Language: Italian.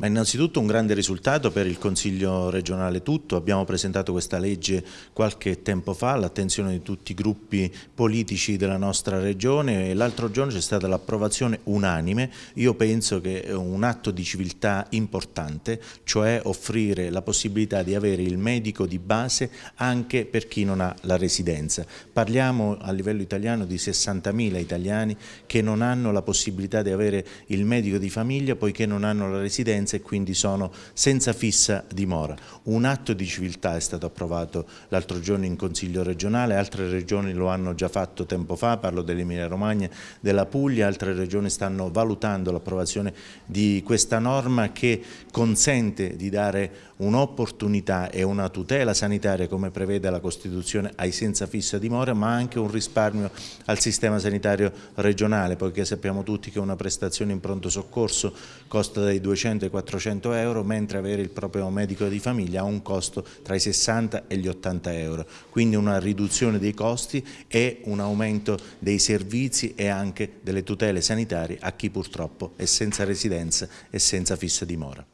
Ma innanzitutto un grande risultato per il Consiglio regionale tutto, abbiamo presentato questa legge qualche tempo fa all'attenzione di tutti i gruppi politici della nostra regione e l'altro giorno c'è stata l'approvazione unanime, io penso che è un atto di civiltà importante, cioè offrire la possibilità di avere il medico di base anche per chi non ha la residenza. Parliamo a livello italiano di 60.000 italiani che non hanno la possibilità di avere il medico di famiglia poiché non hanno la residenza residenza e quindi sono senza fissa dimora. Un atto di civiltà è stato approvato l'altro giorno in Consiglio regionale, altre regioni lo hanno già fatto tempo fa, parlo dell'Emilia Romagna, della Puglia, altre regioni stanno valutando l'approvazione di questa norma che consente di dare un'opportunità e una tutela sanitaria come prevede la Costituzione ai senza fissa dimora ma anche un risparmio al sistema sanitario regionale poiché sappiamo tutti che una prestazione in pronto soccorso costa dai 200 ai 400 euro, mentre avere il proprio medico di famiglia ha un costo tra i 60 e gli 80 euro. Quindi una riduzione dei costi e un aumento dei servizi e anche delle tutele sanitarie a chi purtroppo è senza residenza e senza fissa dimora.